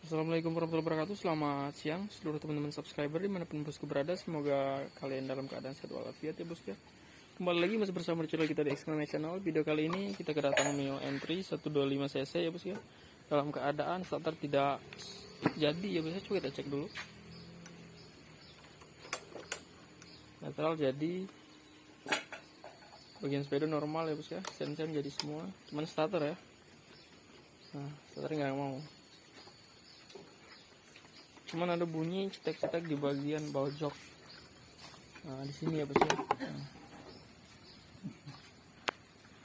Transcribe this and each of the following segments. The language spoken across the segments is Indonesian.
Assalamualaikum warahmatullahi wabarakatuh. Selamat siang seluruh teman-teman subscriber di mana pun bosku berada. Semoga kalian dalam keadaan sehat walafiat ya bosku ya. Kembali lagi masih bersama channel kita di Exclamation Channel. Video kali ini kita kedatangan Mio Entry 125cc ya bosku ya. Dalam keadaan starter tidak jadi ya bosku Coba kita cek dulu. Netral jadi. Bagian sepeda normal ya bosku ya. Sen-sen jadi semua. Cuman starter ya Nah, starter nggak mau. Cuman ada bunyi cetek-cetek di bagian bawah jok. Nah di sini ya bos Nah.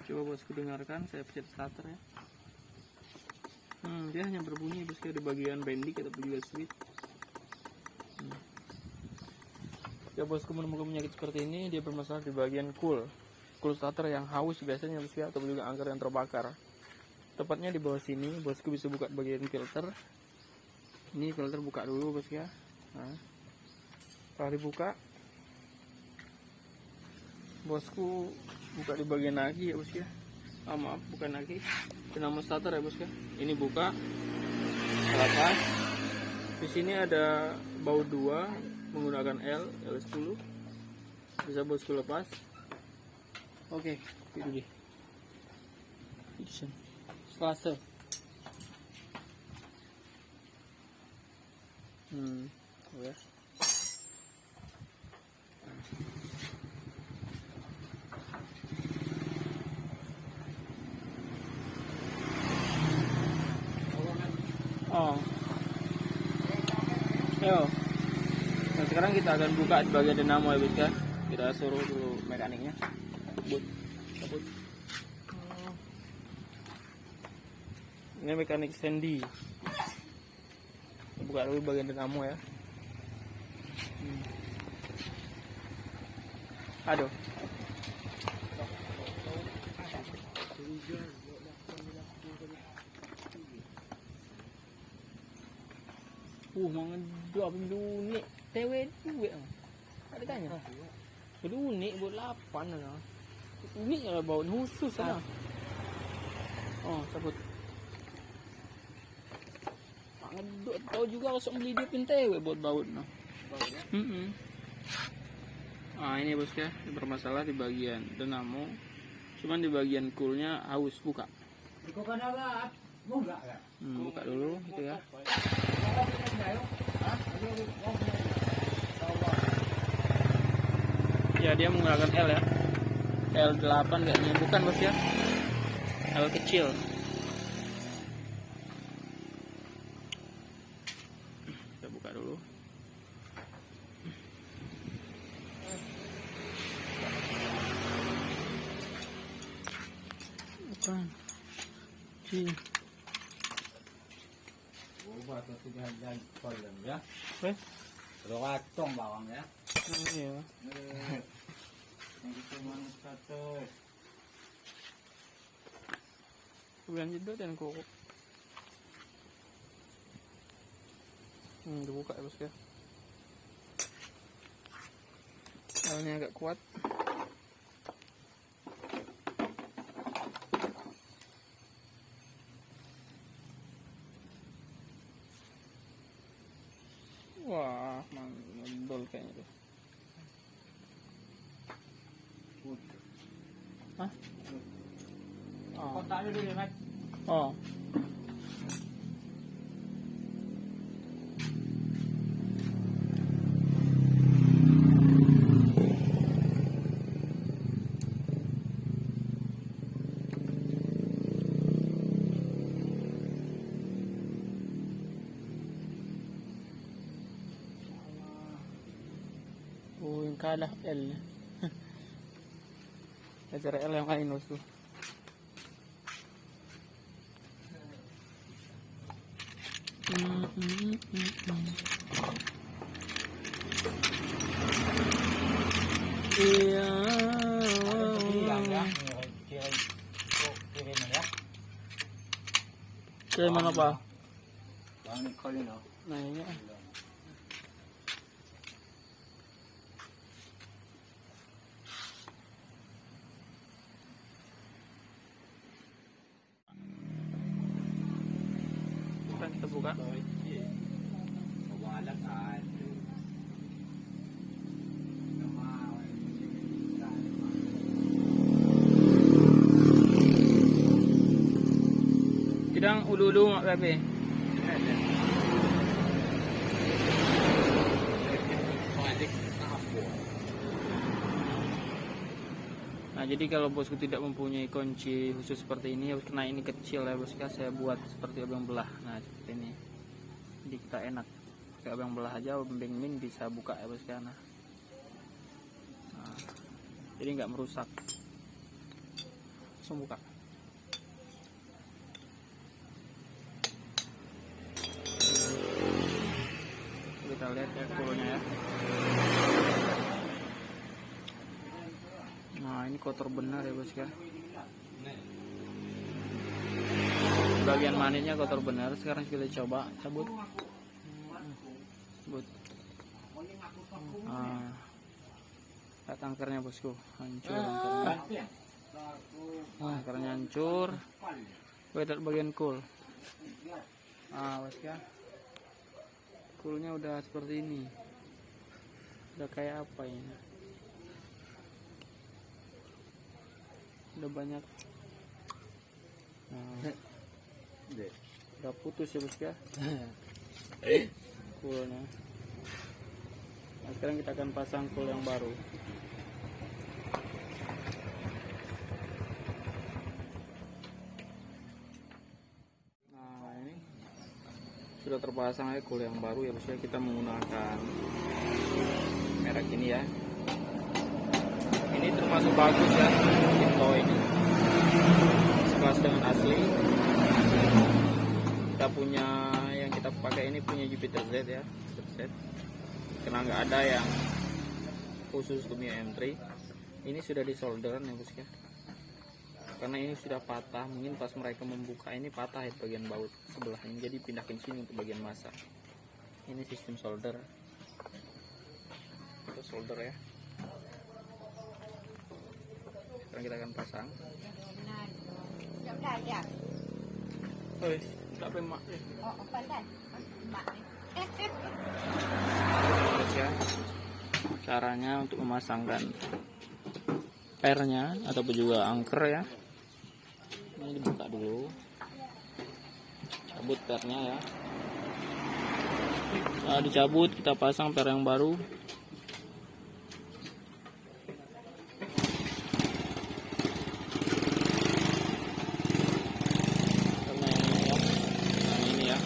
coba bosku dengarkan saya pencet starter ya. Hmm, dia hanya berbunyi bosku di bagian bendik ataupun juga switch Hmm. ya bosku menemukan penyakit seperti ini dia bermasalah di bagian cool. Cool starter yang haus biasanya bosku ataupun juga angker yang terbakar tepatnya di bawah sini bosku bisa buka bagian filter. Ini filter buka dulu bos ya. Nah, setelah dibuka bosku buka di bagian lagi ya bos ya. Ah, maaf bukan lagi. Dinamo starter ya bos ya. Ini buka. Lepas di sini ada baut dua menggunakan L L10 bisa bosku lepas. Oke itu dia setelah se Hmm, ya. Oh. Yo. Nah, sekarang kita akan buka di bagian dinamo ya, Bos ya. Kita suruh dulu mekaniknya. Kebut. Kebut. Ini mekanik Sandy buka dulu bagian dinamo ya hmm. aduh Uh, mangan dua unik TW duit Ada tanya. Kedua unik buat lapan lah. Unik lah bau khusus lah. Oh, sebut. Tahu juga kalau beli dia pintewe buat baut no. Mm -hmm. Nah ini bos ya bermasalah di bagian dinamo, cuman di bagian coolnya haus buka. Hmm, buka dulu gitu ya. Ya dia menggunakan L ya. L8 kayaknya bukan bos ya. L kecil. Sini Ubah atau sudah jadi kolom ya. eh Kalau kacong bawang ya. oh, iya Yang cuma satu. bukan jedot dan kok hmm dibuka ya bos ya L-nya agak kuat Oh. Kotaknya dulu ya, Mat. Oh. Oh, yung kalah L. Acara L yang kain tuh. Mm-hmm. Mm-hmm. Kaya mo na ba? Ang Nicole, no? Oh. Naiya. Kidang ulu-ulu mak Pepe. Nah jadi kalau bosku tidak mempunyai kunci khusus seperti ini, harus kena ini kecil ya bosku. Saya buat seperti abang belah. Nah seperti ini. Jadi kita enak. Kayak abang belah aja, abang min bisa buka ya bosku. Nah. Nah, jadi nggak merusak. Langsung buka. Kita lihat ya kulnya ya. Nah ini kotor benar ya bos ya. Bagian manisnya kotor benar. Sekarang kita coba cabut. Cabut. Nah, lihat angkernya bosku, hancur angkernya. Nah, angkernya hancur. Lihat bagian cool. Ah, bos ya. Coolnya udah seperti ini. Udah kayak apa ini? udah banyak. Nah, udah putus ya bos ya? Kulnya nah, sekarang kita akan pasang kul yang baru nah ini sudah terpasang ya yang baru ya bos ya kita menggunakan merek ini ya. Ini termasuk bagus ya Kimco ini. Sekelas dengan asli. Kita punya yang kita pakai ini punya Jupiter Z ya Z. Karena nggak ada yang khusus untuk Mio M3 ini sudah disolder ya bos ya karena ini sudah patah mungkin pas mereka membuka ini patah ya bagian baut sebelah ini jadi pindahin sini untuk bagian masa. Ini sistem solder. Kita solder ya. Sekarang kita akan pasang. Giọng đài dạ. Oi, tapi mak Ờ, ở phần đây. Bạn Terus ya caranya untuk memasangkan pernya ataupun juga angker ya ini dibuka dulu. Cabut pernya ya. Setelah dicabut kita pasang per yang baru. Ini ya. Ini ya.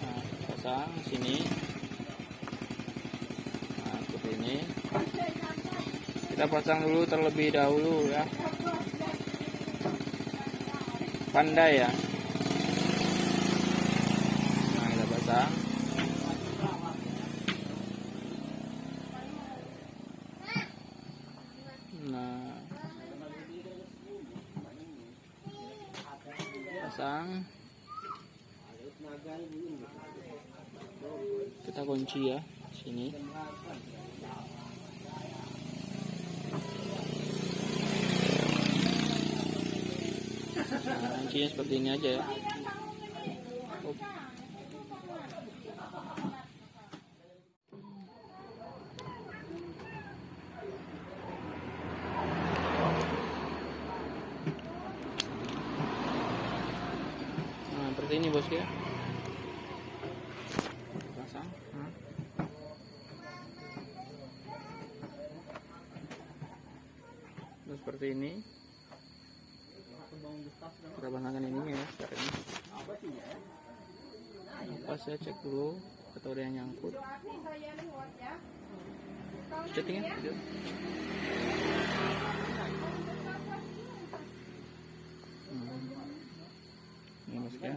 Nah, pasang sini. Nah seperti ini. Kita pasang dulu terlebih dahulu ya pandai ya. Nah kita pasang nah. Pasang. Kita kunci ya sini kuncinya seperti ini aja ya. Nah seperti ini bos ya pasang nah. Nah, seperti ini pasangkan ini ya sekarang? Ini pas saya cek dulu atau ada yang nyangkut? Chatting ya video. Hmm. ini ya.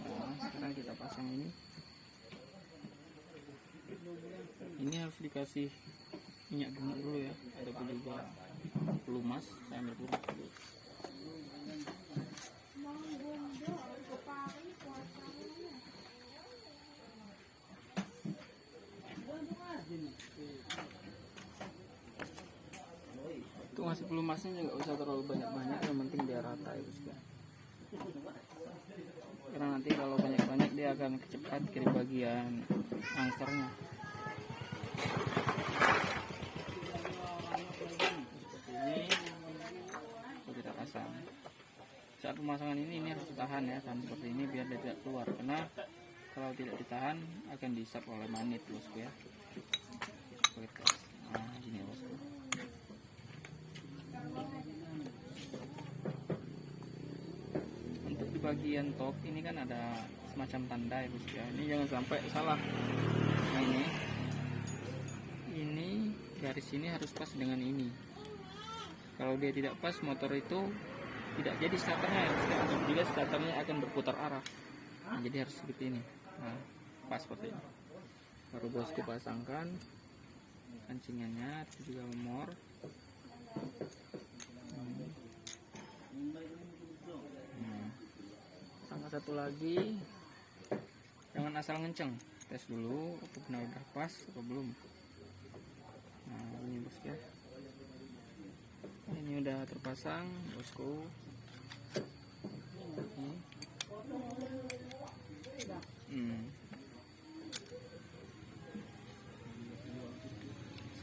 Nah, sekarang kita pasang ini. Ini harus dikasih minyak dulu ya. Ataupun juga pelumas saya ambil pelumas dulu. Untuk ngasih pelumasnya nggak usah terlalu banyak-banyak yang penting biar rata ya bos ya nanti kalau banyak-banyak dia akan kecepat ke bagian angsernya ini. Kita pasang. Saat pemasangan ini ini harus ditahan ya kan seperti ini biar dia tidak keluar. Karena kalau tidak ditahan akan diisap oleh magnet bosku ya. Nah gini bosku untuk di bagian top ini kan ada semacam tanda ya bosku ya. Ini jangan sampai salah. Nah ini. Ini garis ini harus pas dengan ini kalau dia tidak pas motor itu tidak jadi starternya ya ya. juga starternya akan berputar arah. Nah, jadi harus seperti ini. Nah pas seperti ini. Baru bosku pasangkan kancingannya itu juga memor. Hmm. Nah, sama satu lagi. Jangan asal ngenceng. Tes dulu apa benar udah pas atau belum nah ini bosku ya terpasang bosku ini Hmm.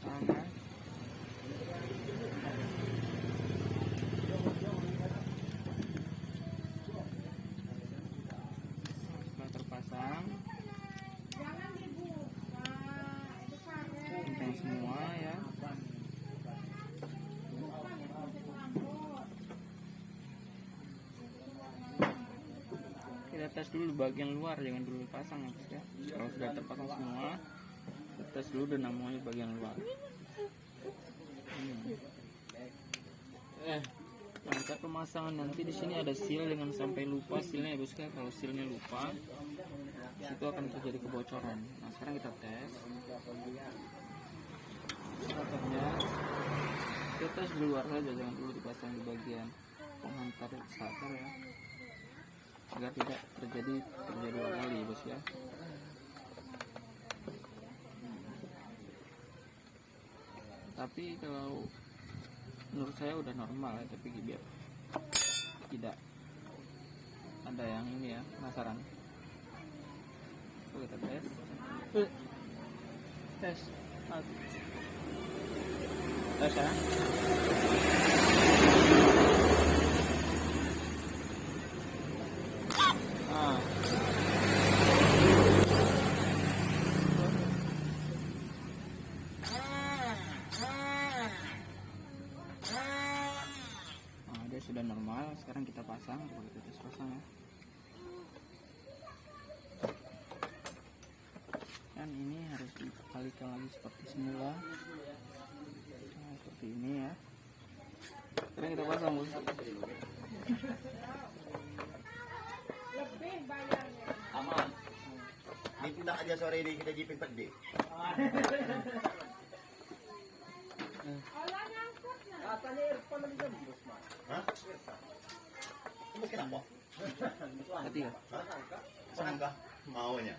Sama. Setelah terpasang, kencang semua ya. kita tes dulu bagian luar jangan dulu pasang ya ya. Kalau sudah terpasang semua kita tes dulu dinamonya bagian luar. Hmm. eh saat pemasangan. Nanti di sini ada seal dengan sampai lupa sealnya ya bosku ya. kalau sealnya lupa itu akan terjadi kebocoran. Nah sekarang kita tes. Starternya kita tes di luar saja jangan dulu dipasang di bagian penghantar starter ya agar tidak. Terjadi terjadi dua kali bos ya. Tapi kalau menurut saya udah normal ya tapi biar tidak ada yang ini ya penasaran. Kita tes. Eh, tes. Tes ya Ah. Nah, dia sudah normal. Sekarang kita pasang. Coba kita tes pasang ya. Kan ini harus dikalikan lagi seperti semula. Nah, seperti ini ya. Sekarang kita pasang bos. Aman. Dipindah aja sore ini kita jipin pede. kenapa? Senang kah? Maunya.